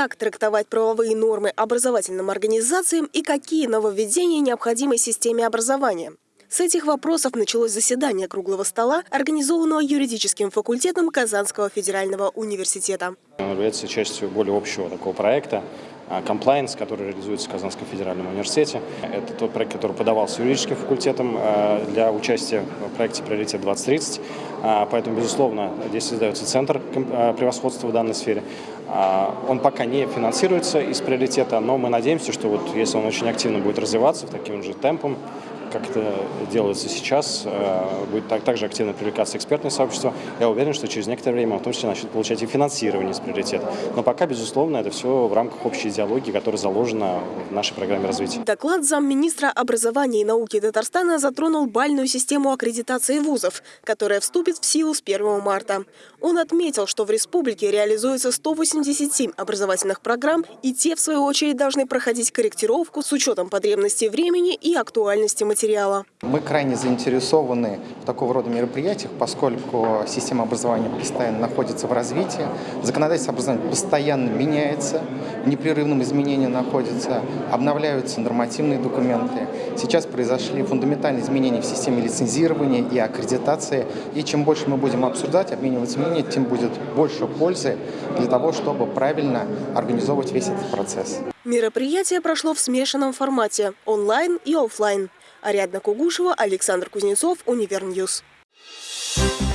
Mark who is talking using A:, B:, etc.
A: как трактовать правовые нормы образовательным организациям и какие нововведения необходимы системе образования. С этих вопросов началось заседание круглого стола, организованного юридическим факультетом Казанского федерального университета.
B: Он является частью более общего такого проекта, Compliance, который реализуется в Казанском федеральном университете. Это тот проект, который подавался юридическим факультетом а, для участия в проекте «Приоритет 2030». А, поэтому, безусловно, здесь создается центр а, превосходства в данной сфере. Он пока не финансируется из приоритета, но мы надеемся, что вот если он очень активно будет развиваться таким же темпом, как это делается сейчас, э, будет так, также активно привлекаться экспертное сообщество. Я уверен, что через некоторое время в том числе начнет получать и финансирование с приоритета. Но пока, безусловно, это все в рамках общей идеологии, которая заложена в нашей программе развития.
A: Доклад замминистра образования и науки Татарстана затронул бальную систему аккредитации вузов, которая вступит в силу с 1 марта. Он отметил, что в республике реализуется 187 образовательных программ, и те, в свою очередь, должны проходить корректировку с учетом потребностей времени и актуальности материала материала.
C: Мы крайне заинтересованы в такого рода мероприятиях, поскольку система образования постоянно находится в развитии, законодательство образования постоянно меняется, в непрерывном изменении находится, обновляются нормативные документы. Сейчас произошли фундаментальные изменения в системе лицензирования и аккредитации, и чем больше мы будем обсуждать, обмениваться мнением, тем будет больше пользы для того, чтобы правильно организовывать весь этот процесс.
A: Мероприятие прошло в смешанном формате – онлайн и офлайн. Ариадна Кугушева, Александр Кузнецов, Универ News. Thank